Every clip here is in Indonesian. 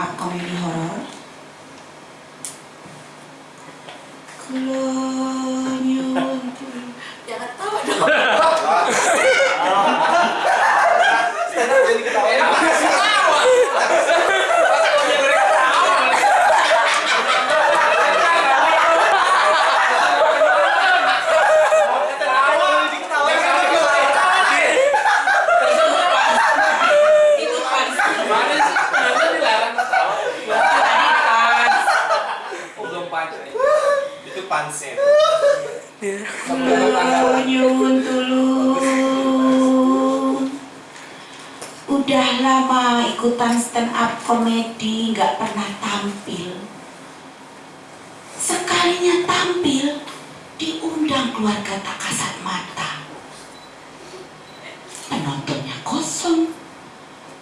up comedy horror. Kelanyut. Jangan tahu dong. Nyun tulung. Udah lama ikutan stand up komedi, nggak pernah tampil. Sekalinya tampil, diundang keluarga tak kasat mata. Penontonnya kosong,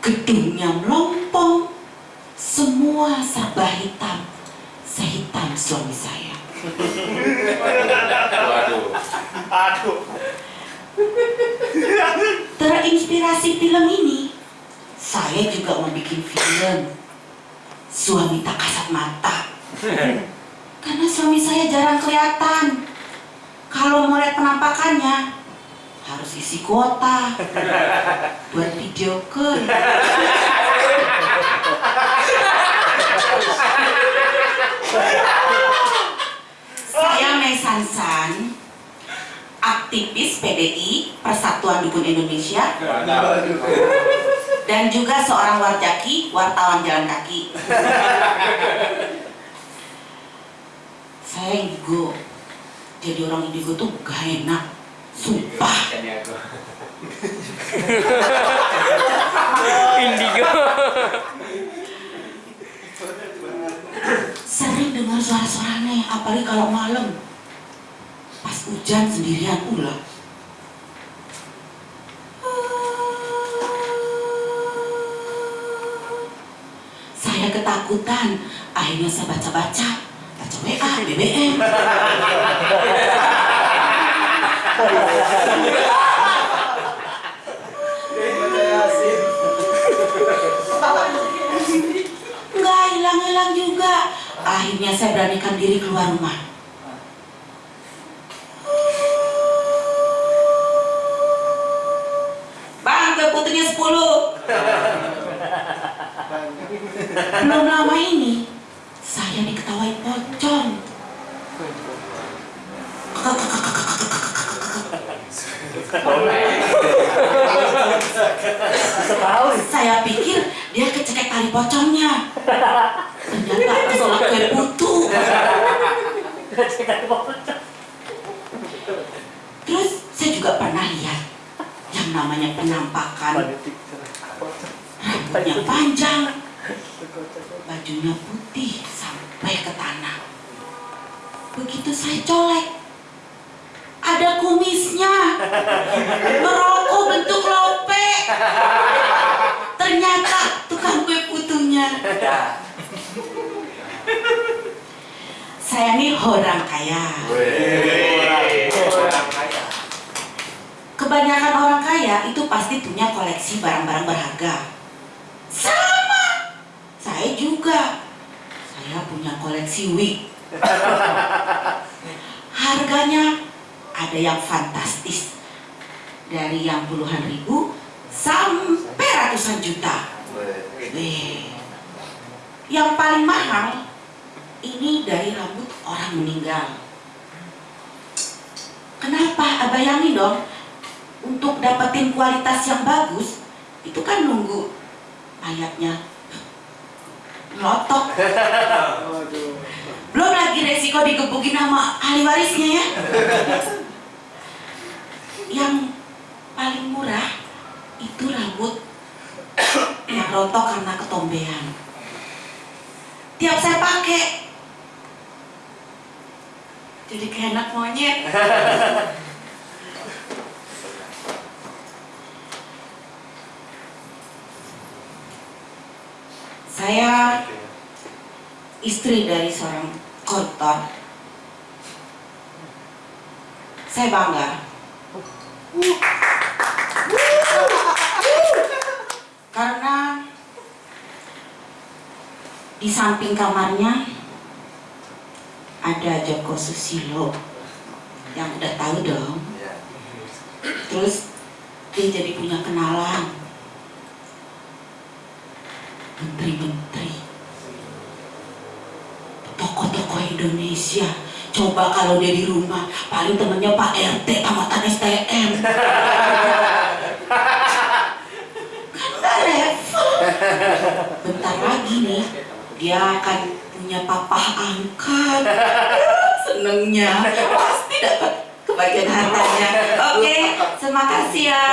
gedungnya melompong, semua serba hitam, sehitam suami saya. Terinspirasi film ini, saya juga mau bikin film Suami Tak Kasat Mata. Karena suami saya jarang kelihatan. Kalau mau lihat penampakannya, harus isi kuota buat video call. Aktivis PDI Persatuan Dukun Indonesia dan juga seorang warjaki, wartawan jalan kaki. Saya indigo. Jadi orang indigo tuh gak enak. Sumpah. Indigo. Sering dengar suara-suara aneh, apalagi kalau malam. Hujan sendirian pula. Saya ketakutan, akhirnya saya baca-baca, baca WA, BBM. Nggak hilang-hilang juga. Akhirnya saya beranikan diri keluar rumah. Putunya 10. Belum lama ini, saya diketawain pocong. Saya pikir dia kecekek tali pocongnya. Ternyata keselak kue putu. Terus saya juga pernah lihat yang namanya penampakan rambutnya panjang, bajunya putih sampai ke tanah. Begitu saya colek, ada kumisnya, merokok bentuk lope. Ternyata tukang kue putunya. Saya nih orang kaya. Kebanyakan orang kaya itu pasti punya koleksi barang-barang berharga. Sama, saya juga. Saya punya koleksi wig. Harganya ada yang fantastis. Dari yang puluhan ribu sampai ratusan juta. Wih. Yang paling mahal ini dari rambut orang meninggal. Kenapa? Bayangin dong, untuk dapetin kualitas yang bagus, itu kan nunggu mayatnya lotok. Belum lagi resiko digebukin sama ahli warisnya ya. Yang paling murah itu rambut yang rontok karena ketombean. Tiap saya pakai, jadi kayak anak monyet. Saya istri dari seorang koruptor. Saya bangga. Karena di samping kamarnya ada Joko Susilo yang udah tahu dong. Terus dia jadi punya kenalan menteri-menteri Indonesia. Coba kalau dia di rumah paling temennya Pak RT tamatan STM kan gak bentar lagi nih dia akan punya papa angkat. Senengnya. Pasti dapat kebagian hartanya. Oke okay, terima kasih ya.